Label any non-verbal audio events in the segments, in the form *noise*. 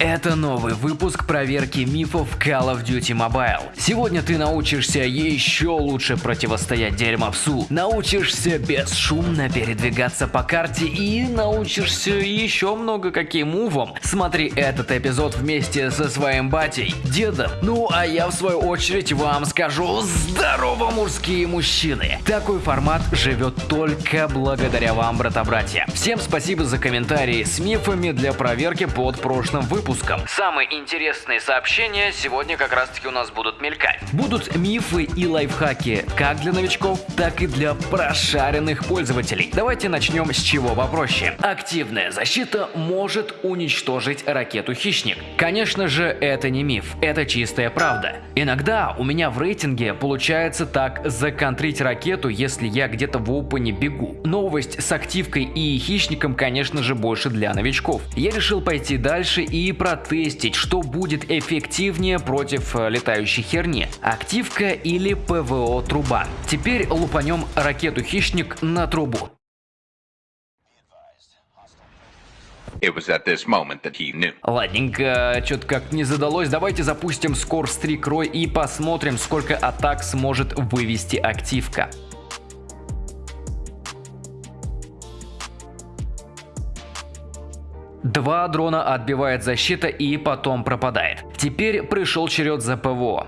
Это новый выпуск проверки мифов Call of Duty Mobile. Сегодня ты научишься еще лучше противостоять дерьмовсу, научишься бесшумно передвигаться по карте и научишься еще много каким мувам. Смотри этот эпизод вместе со своим батей, дедом. Ну а я в свою очередь вам скажу здорово мужские мужчины. Такой формат живет только благодаря вам, брата-братья. Всем спасибо за комментарии с мифами для проверки под прошлым выпуском выпуском. Самые интересные сообщения сегодня как раз таки у нас будут мелькать. Будут мифы и лайфхаки как для новичков, так и для прошаренных пользователей. Давайте начнем с чего попроще. Активная защита может уничтожить ракету «Хищник». Конечно же, это не миф, это чистая правда. Иногда у меня в рейтинге получается так законтрить ракету, если я где-то в опене бегу. Новость с активкой и хищником, конечно же, больше для новичков. Я решил пойти дальше и протестить, что будет эффективнее против э, летающей херни. Активка или ПВО труба. Теперь лупанем ракету хищник на трубу. It was at this moment that he knew. Ладненько, что-то как не задалось. Давайте запустим скор стрик рой и посмотрим, сколько атак сможет вывести активка. Два дрона отбивает защита и потом пропадает. Теперь пришел черед за ПВО.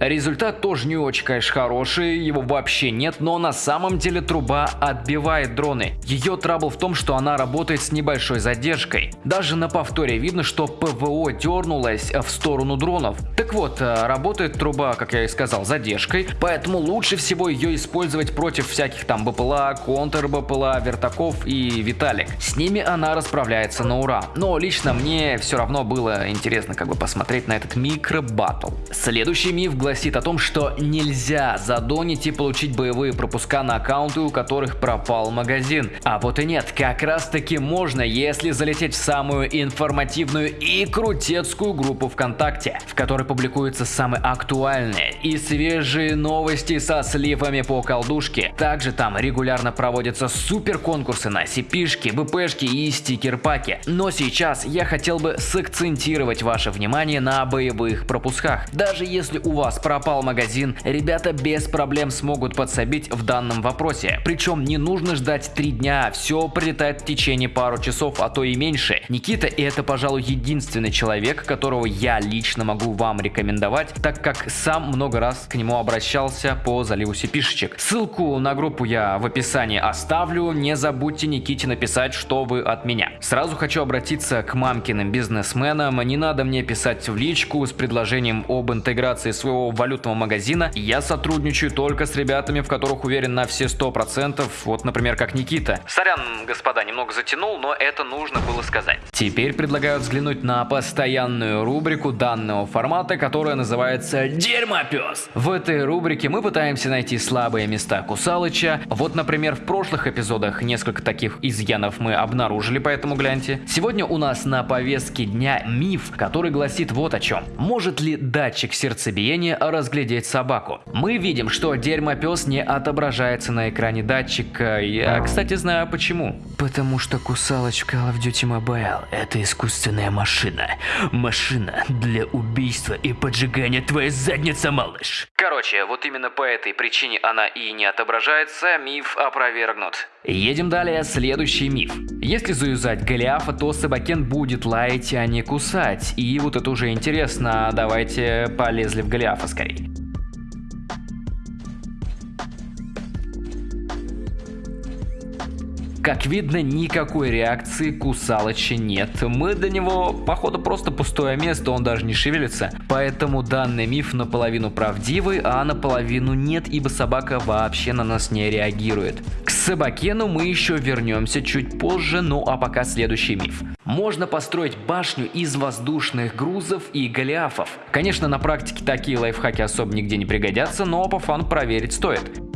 Результат тоже не очень, конечно, хороший, его вообще нет, но на самом деле труба отбивает дроны. Ее трабл в том, что она работает с небольшой задержкой. Даже на повторе видно, что ПВО дернулась в сторону дронов. Так вот, э, работает труба, как я и сказал, задержкой, поэтому лучше всего ее использовать против всяких там БПЛА, контр-БПЛА, вертаков и Виталик. С ними она расправляется на ура. Но лично мне все равно было интересно как бы посмотреть на этот микро-баттл. Следующий миф гласит о том, что нельзя задонить и получить боевые пропуска на аккаунты, у которых пропал магазин. А вот и нет, как раз таки можно, если залететь в самую информативную и крутецкую группу ВКонтакте, в которой публикуются самые актуальные и свежие новости со сливами по колдушке. Также там регулярно проводятся супер конкурсы на CP-шки, БПшки и стикер-паки. Но сейчас я хотел бы сакцентировать ваше внимание на боевых пропусках. Даже если у вас пропал магазин, ребята без проблем смогут подсобить в данном вопросе. Причем не нужно ждать 3 дня, все прилетает в течение пару часов, а то и меньше. Никита и это, пожалуй, единственный человек, которого я лично могу вам рекомендовать, так как сам много раз к нему обращался по заливу сипишечек. Ссылку на группу я в описании оставлю, не забудьте Никите написать, что вы от меня. Сразу хочу обратиться к мамкиным бизнесменам, не надо мне писать в личку с предложением об интеграции своего валютного магазина, я сотрудничаю только с ребятами, в которых уверен на все 100%, вот, например, как Никита. Сорян, господа, немного затянул, но это нужно было сказать. Теперь предлагаю взглянуть на постоянную рубрику данного формата, которая называется «Дерьмопес». В этой рубрике мы пытаемся найти слабые места Кусалыча. Вот, например, в прошлых эпизодах несколько таких изъянов мы обнаружили, поэтому гляньте. Сегодня у нас на повестке дня миф, который гласит вот о чем. Может ли датчик сердцебиения разглядеть собаку. Мы видим, что дерьмопес не отображается на экране датчика. Я, кстати, знаю почему. Потому что кусалоч в Call of Duty Mobile – это искусственная машина. Машина для убийства и поджигания твоей задницы, малыш. Короче, вот именно по этой причине она и не отображается, миф опровергнут. Едем далее, следующий миф. Если заюзать Голиафа, то Собакен будет лаять, а не кусать. И вот это уже интересно, давайте полезли в Голиафа скорее. Как видно, никакой реакции Кусалыча нет. Мы до него, походу, просто пустое место, он даже не шевелится. Поэтому данный миф наполовину правдивый, а наполовину нет, ибо собака вообще на нас не реагирует. К Собакену мы еще вернемся чуть позже, ну а пока следующий миф. Можно построить башню из воздушных грузов и голиафов. Конечно, на практике такие лайфхаки особо нигде не пригодятся, но по фану проверить стоит.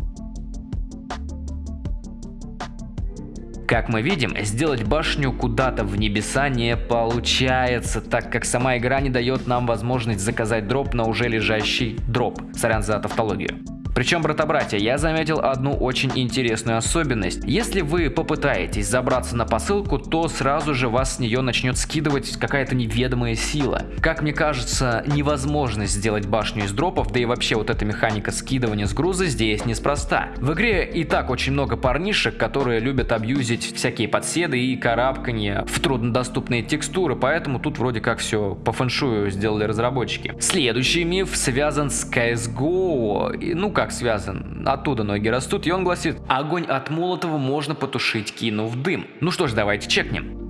Как мы видим, сделать башню куда-то в небеса не получается, так как сама игра не дает нам возможность заказать дроп на уже лежащий дроп. Сорян за тавтологию. Причем, брата-братья, я заметил одну очень интересную особенность. Если вы попытаетесь забраться на посылку, то сразу же вас с нее начнет скидывать какая-то неведомая сила. Как мне кажется, невозможность сделать башню из дропов, да и вообще вот эта механика скидывания с груза здесь неспроста. В игре и так очень много парнишек, которые любят абьюзить всякие подседы и карабканье в труднодоступные текстуры, поэтому тут вроде как все по фэншую сделали разработчики. Следующий миф связан с CSGO. Ну как связан? Оттуда ноги растут, и он гласит, огонь от Молотова можно потушить, кинув дым. Ну что ж, давайте чекнем.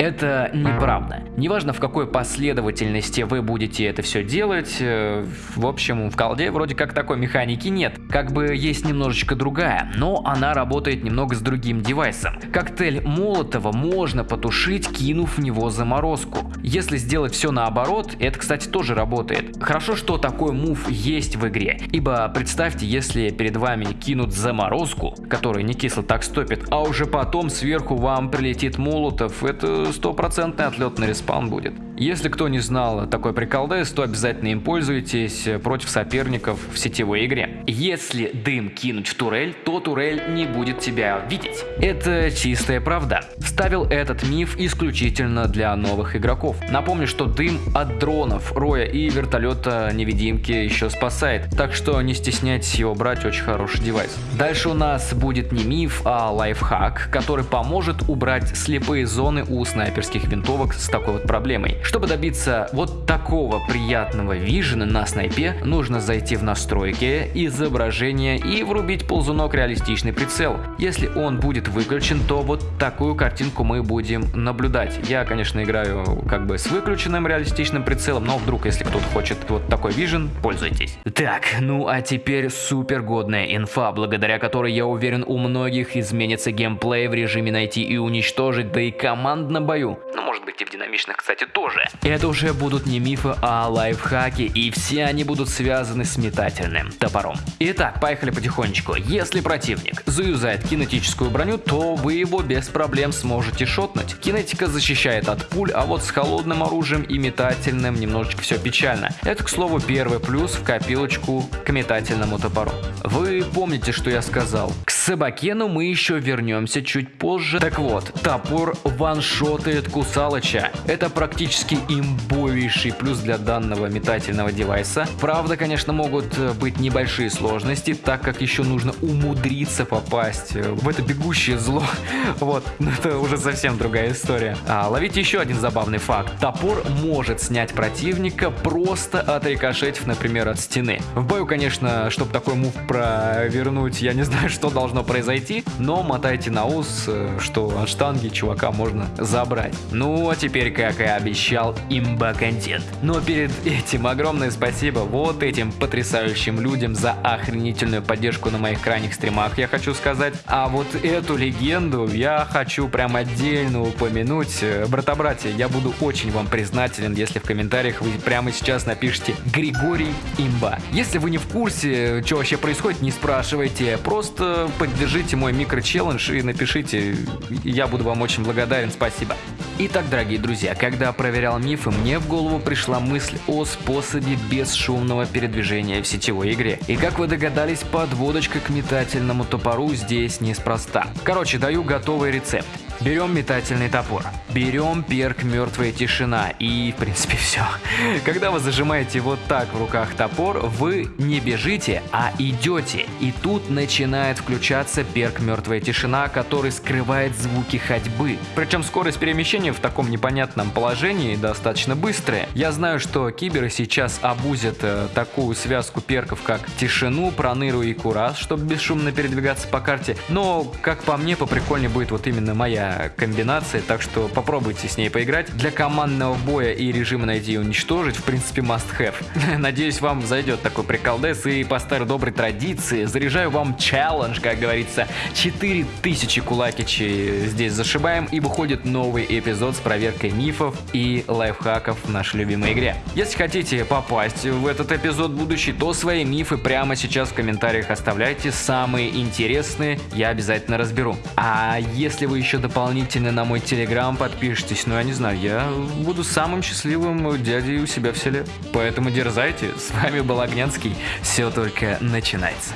Это неправда. Неважно в какой последовательности вы будете это все делать, э, в общем в колде вроде как такой механики нет. Как бы есть немножечко другая, но она работает немного с другим девайсом. Коктейль Молотова можно потушить, кинув в него заморозку. Если сделать все наоборот, это кстати тоже работает. Хорошо, что такой move есть в игре, ибо представьте, если перед вами кинут заморозку, которая не кисло так стопит, а уже потом сверху вам прилетит Молотов, это стопроцентный отлет на респаун будет. Если кто не знал такой приколдес, то обязательно им пользуйтесь против соперников в сетевой игре. Если дым кинуть в турель, то турель не будет тебя видеть. Это чистая правда. Вставил этот миф исключительно для новых игроков. Напомню, что дым от дронов, роя и вертолета невидимки еще спасает, так что не стесняйтесь его брать, очень хороший девайс. Дальше у нас будет не миф, а лайфхак, который поможет убрать слепые зоны у снайперских винтовок с такой вот проблемой. Чтобы добиться вот такого приятного вижена на снайпе, нужно зайти в настройки, изображения и врубить ползунок реалистичный прицел. Если он будет выключен, то вот такую картинку мы будем наблюдать. Я, конечно, играю как бы с выключенным реалистичным прицелом, но вдруг, если кто-то хочет вот такой вижен, пользуйтесь. Так, ну а теперь супер годная инфа, благодаря которой, я уверен, у многих изменится геймплей в режиме найти и уничтожить, да и командном бою. Ну, может быть и в динамичных, кстати, тоже. Это уже будут не мифы, а лайфхаки, и все они будут связаны с метательным топором. Итак, поехали потихонечку. Если противник заюзает кинетическую броню, то вы его без проблем сможете шотнуть. Кинетика защищает от пуль, а вот с холодным оружием и метательным немножечко все печально. Это, к слову, первый плюс в копилочку к метательному топору. Вы помните, что я сказал? Собакену мы еще вернемся чуть позже. Так вот, топор ваншотает Кусалыча. Это практически имбовейший плюс для данного метательного девайса. Правда, конечно, могут быть небольшие сложности, так как еще нужно умудриться попасть в это бегущее зло. *laughs* Вот, это уже совсем другая история. А, ловите еще один забавный факт. Топор может снять противника, просто отрикошетив, например, от стены. В бою, конечно, чтобы такой мув провернуть, я не знаю, что должно произойти, но мотайте на ус, э, что от штанги чувака можно забрать. Ну, а теперь, как и обещал, имба-контент. Но перед этим огромное спасибо вот этим потрясающим людям за охренительную поддержку на моих крайних стримах, я хочу сказать. А вот эту легенду я хочу прям отдельно упомянуть. Э, брата-братья, я буду очень вам признателен, если в комментариях вы прямо сейчас напишите Григорий Имба. Если вы не в курсе, что вообще происходит, не спрашивайте, просто поддержите мой микро-челлендж и напишите, я буду вам очень благодарен, спасибо. Итак, дорогие друзья, когда проверял мифы, мне в голову пришла мысль о способе бесшумного передвижения в сетевой игре. И как вы догадались, подводочка к метательному топору здесь неспроста. Короче, даю готовый рецепт. Берем метательный топор, берем перк мертвая тишина и в принципе *laughs* все. Когда вы зажимаете вот так в руках топор, вы не бежите, а идете. И тут начинает включаться перк мертвая тишина, который скрывает звуки ходьбы. Причем скорость перемещения в таком непонятном положении достаточно быстрая. Я знаю, что киберы сейчас обузят э, такую связку перков, как тишину, проныру и кураж, чтобы бесшумно передвигаться по карте. Но, как по мне, поприкольнее будет вот именно моя комбинация, так что попробуйте с ней поиграть. Для командного боя и режима найти и уничтожить, в принципе, must have. *laughs* Надеюсь, вам зайдет такой приколдес, и по старой доброй традиции заряжаю вам челлендж, как говорится, 4000 кулакичей здесь зашибаем, и выходит новый эпизод с проверкой мифов и лайфхаков в нашей любимой игре. Если хотите попасть в этот эпизод будущий, то свои мифы прямо сейчас в комментариях оставляйте, самые интересные я обязательно разберу. А если вы еще дополнительно дополнительно на мой телеграм подпишитесь, ну я не знаю, я буду самым счастливым дядей у себя в селе. Поэтому дерзайте, с вами был Огнянский, все только начинается.